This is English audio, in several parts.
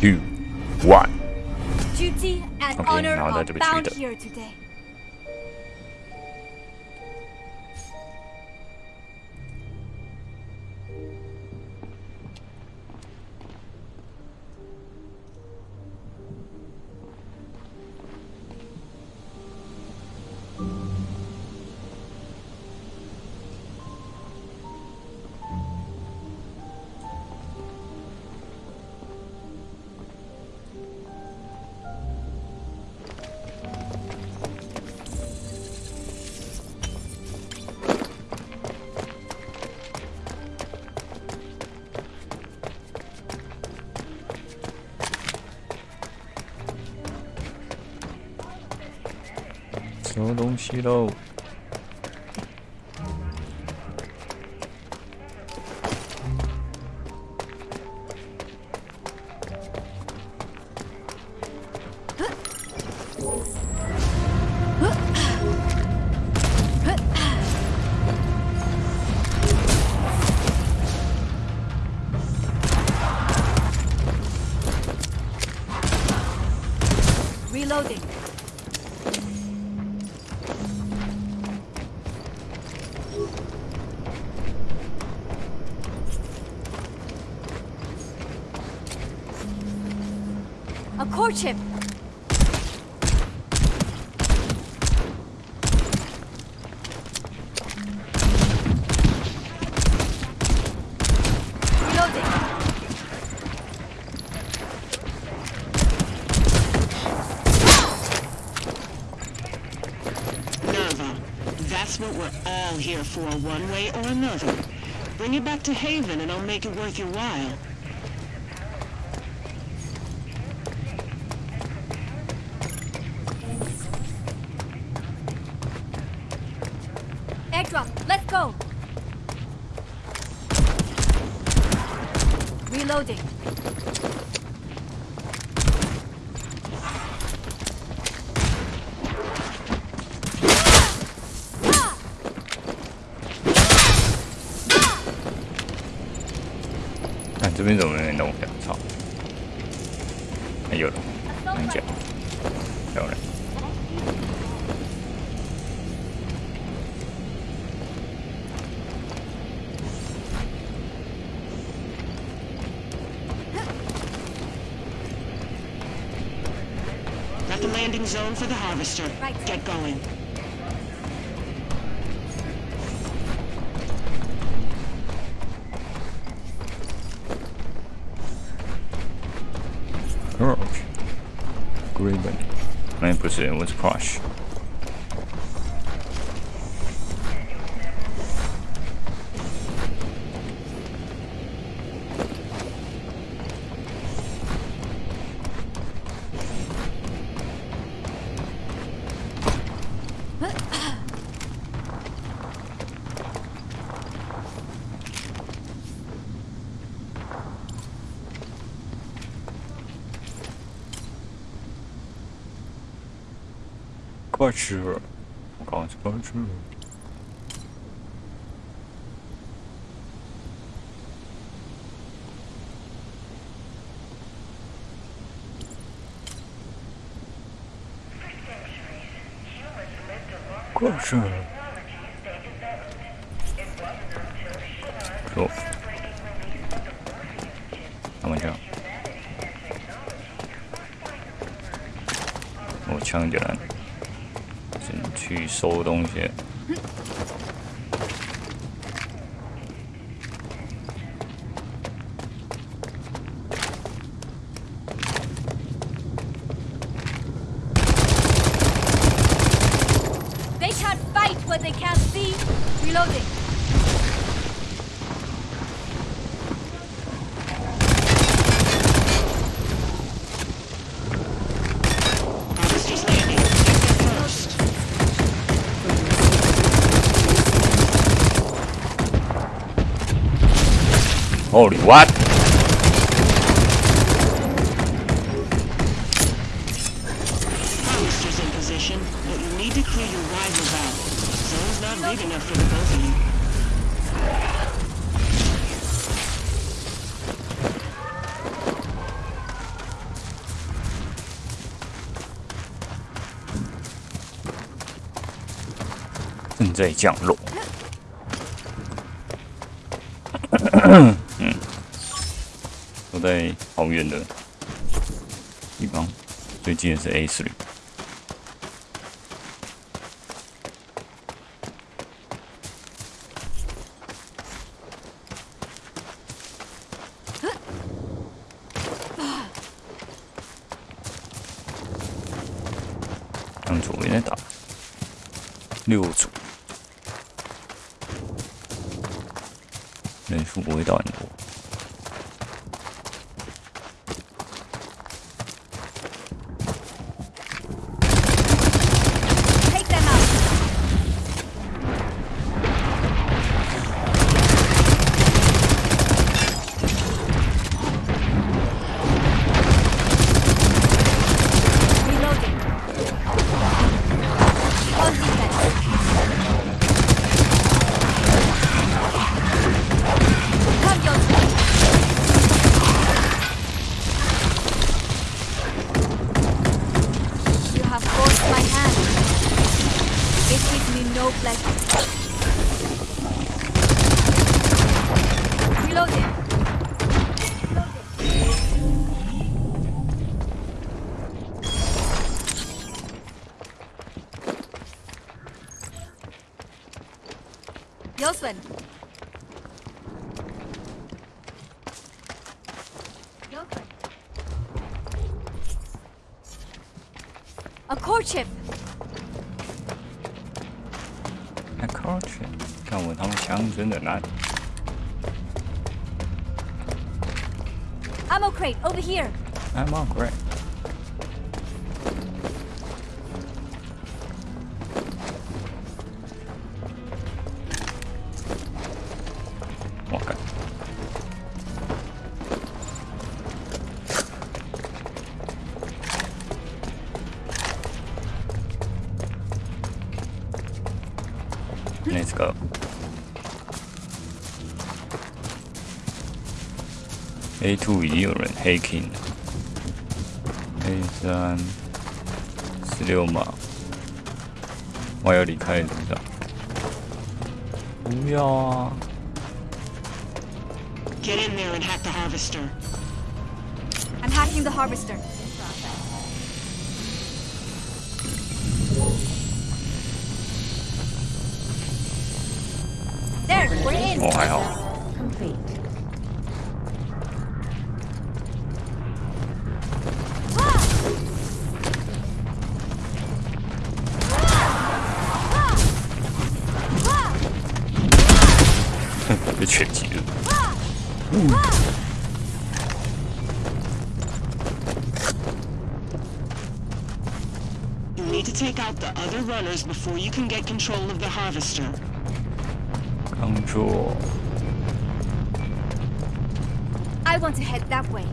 Two, one. Duty and Okay, honor now are that we bound treat it. here today. You know. We're all here for, one way or another. Bring it back to Haven and I'll make it worth your while. Airdrop. Let's go. Reloading. at the landing zone for the harvester. Right. Get going. Oh, Rock. Great, but my Let's crushed. 吃，我刚吃 I'll go on to punch 去收东西。Holy what? Harvester's in position, but you need to clear your rivals out. Zone's not big enough for the both of you. “正在降落。”嗯，都在好远的地方，最近的是 A 十六。他们左边在打六组，人数不会到很多。A courtship. 那靠去，看我他们枪真的烂。 Ammo crate over here. I'm on go。A two 已经有人 hacking 了，A 三十六码，我要离开的路上。不要啊！ Get in there and hack the harvester. I'm hacking the harvester. To take out the other runners before you can get control of the harvester. 刚做 I want to head that way.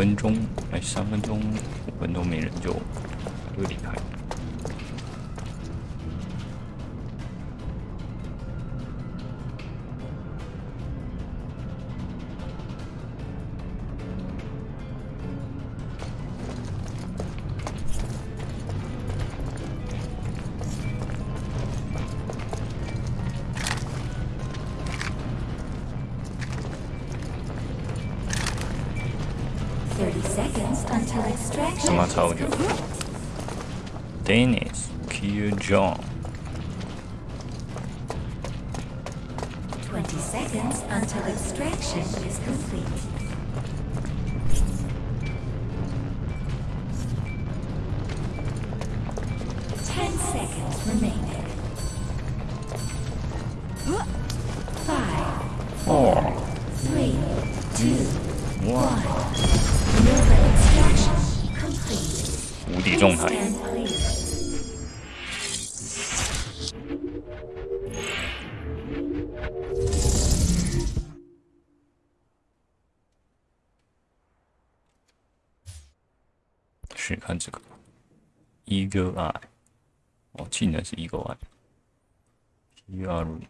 分钟，哎，三分钟，五分钟没人就就离开。Complete. eagle eye. 어, eagle eye. GR.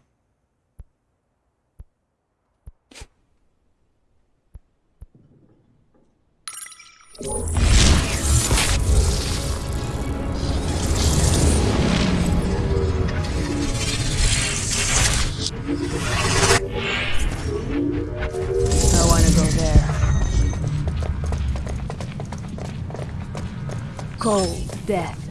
I want to go there. Cold death.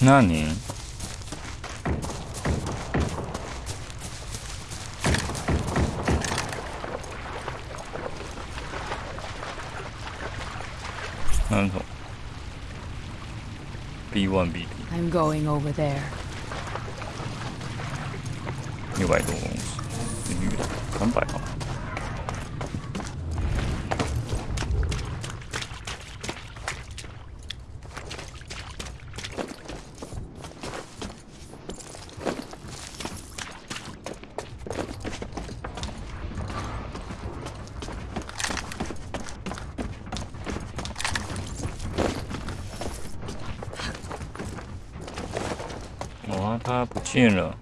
那你那种 B one B P I'm going over there. 六百多公尺，是绿的，三百吧。 哇，它不见了。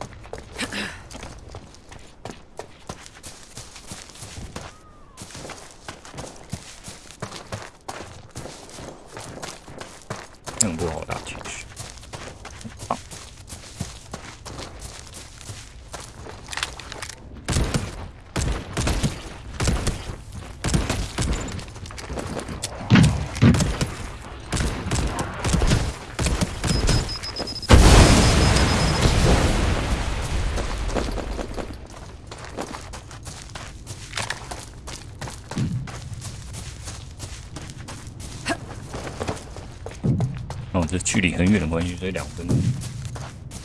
很远的关系，所以两分，所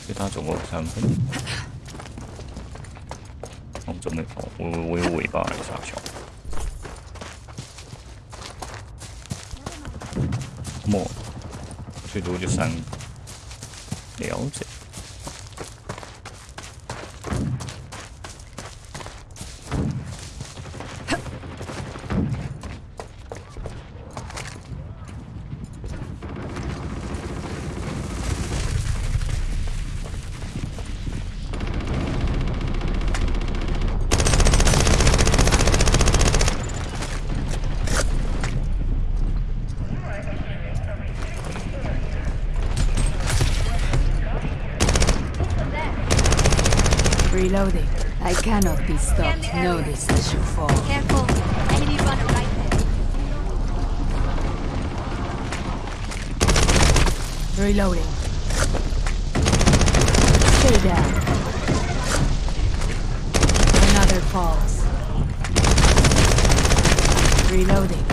以他总共三分。哦，怎么？哦，我我有尾巴还是啥小？莫，最多就三个。了解。Cannot be stopped. This as you fall. Careful. Enemy runner right there. Reloading. Stay down. Another falls. Reloading.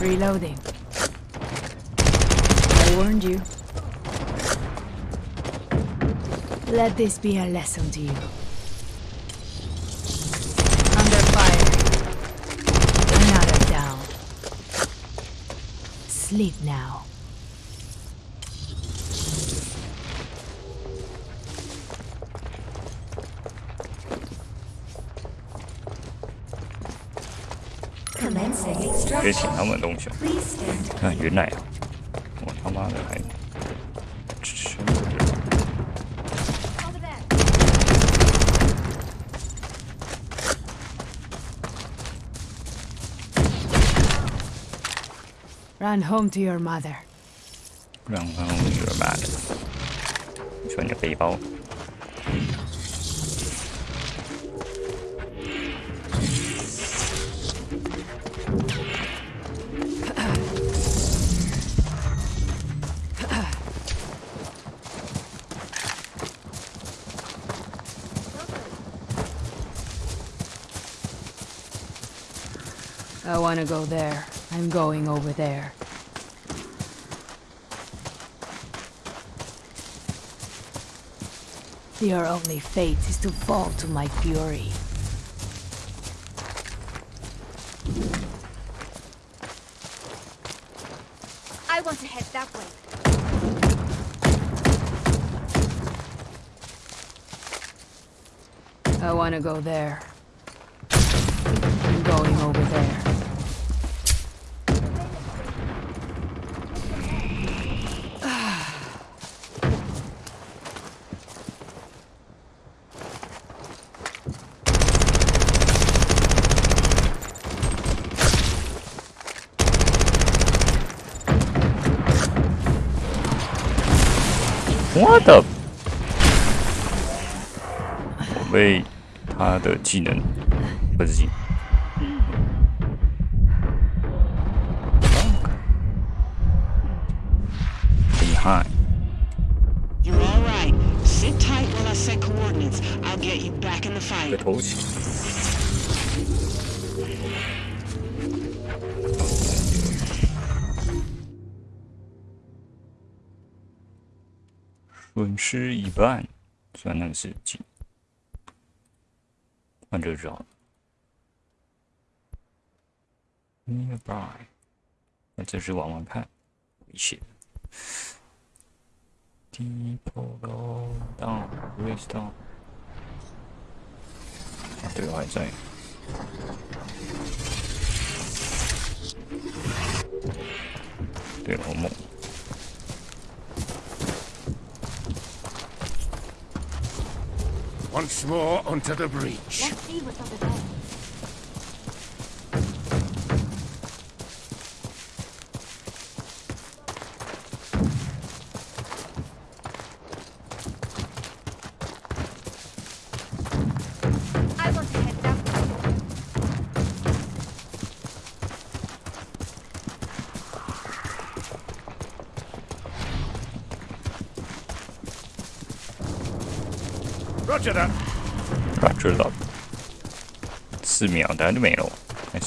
Reloading. I warned you. Let this be a lesson to you. Under fire. Another down. Sleep now. Commencing 别请 extraction. 他们东西。 Please stand 看原来啊，我他妈的还 Run home to your mother. 让后有点慢的。你说你的背包， I wanna go there. I'm going over there. Your only fate is to fall to my fury. I want to head that way. I wanna go there. I'm going over there. What the？我被他的技能不是技能，厉害！ You're all right. Sit tight while I set coordinates. I'll get you back in the 个 fight. 吃。一半，虽然那个是几，换这个就好了。Nearby，那这是往外看，危险。Deeper go down, race down。啊，对，我还在。对，好猛。Once more onto the breach. Let's see what's. 四秒，等下就没了。哎，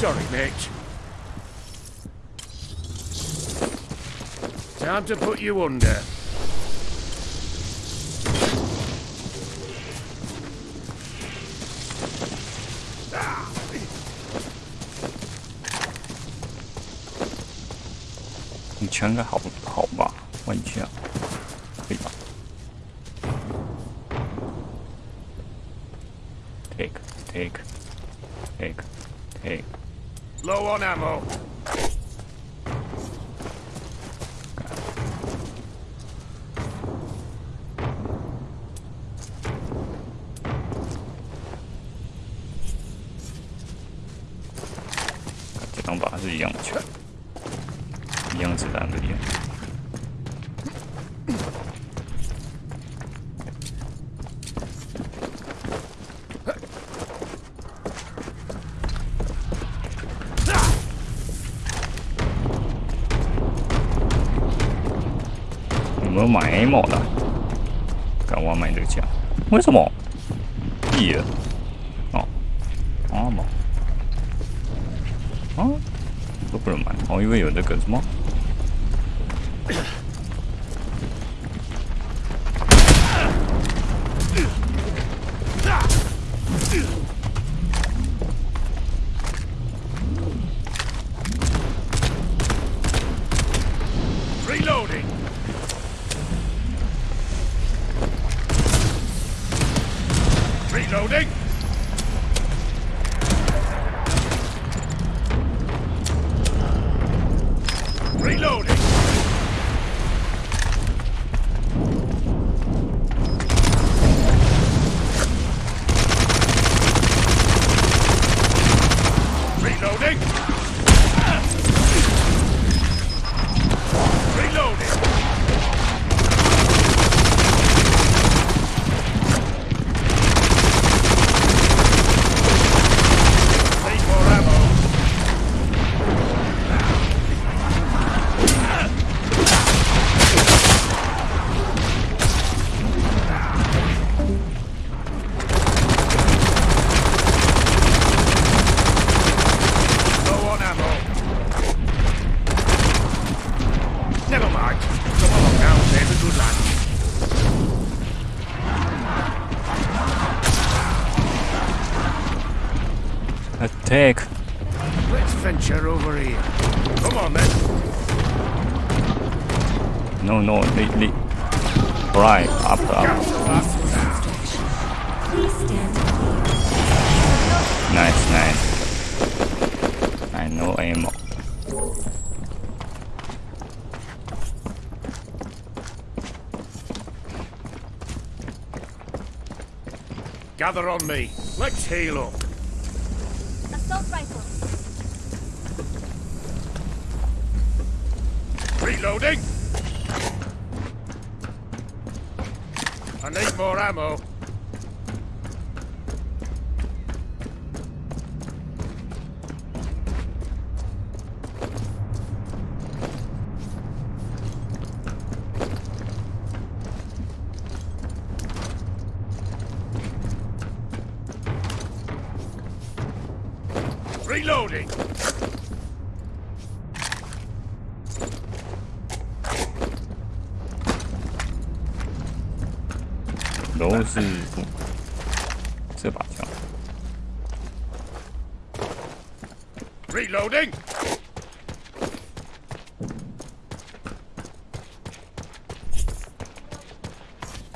Sorry, mate. Time to put you under. Ah. 你枪应该好好吧？问一下， 一样子弹的烟。有没有买 A 某的？敢我买这个枪？为什么？屁的！哦，ammo。啊，都不能买，我以为有那个什么。Attack！Let's venture over here. Come on man. No no, up up。Right, up, clear. Nice, nice. I know ammo. Gather on me. Let's heal up. Assault rifle. Reloading. I need more ammo. Reloading. 是这把枪。 Reloading!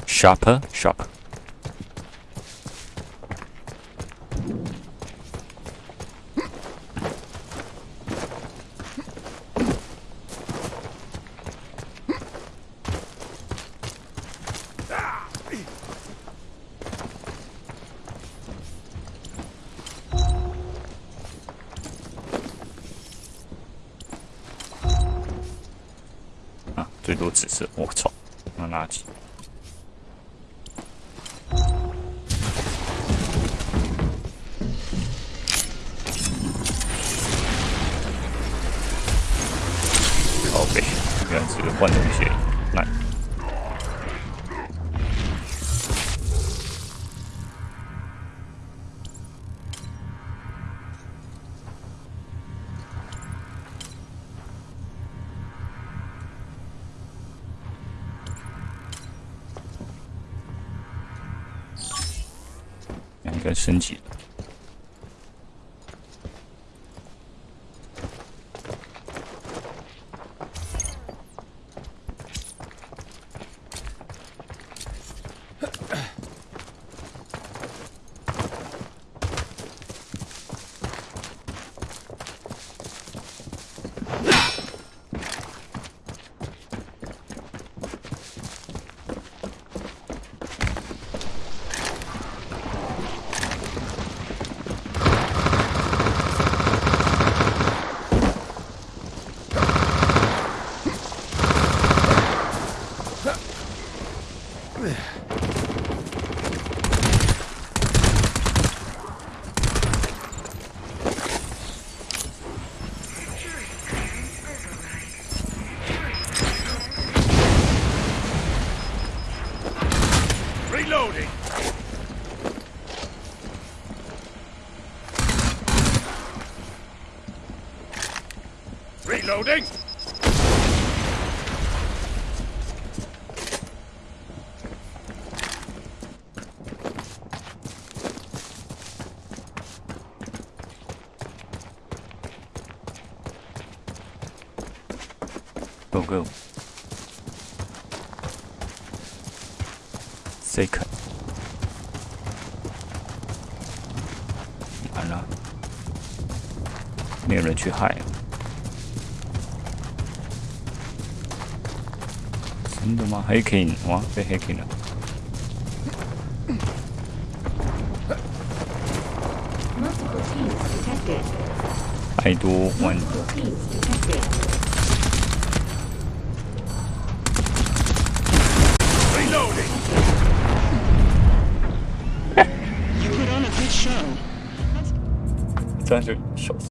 Sharper, sharp。 最多紫色，我操，那垃圾。靠背，原子换掉升级。Reloading! Go go。Second。完了，没有人去害。 的吗？黑金，哇，被黑金了。太多，万多。